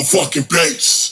motherfucking bass.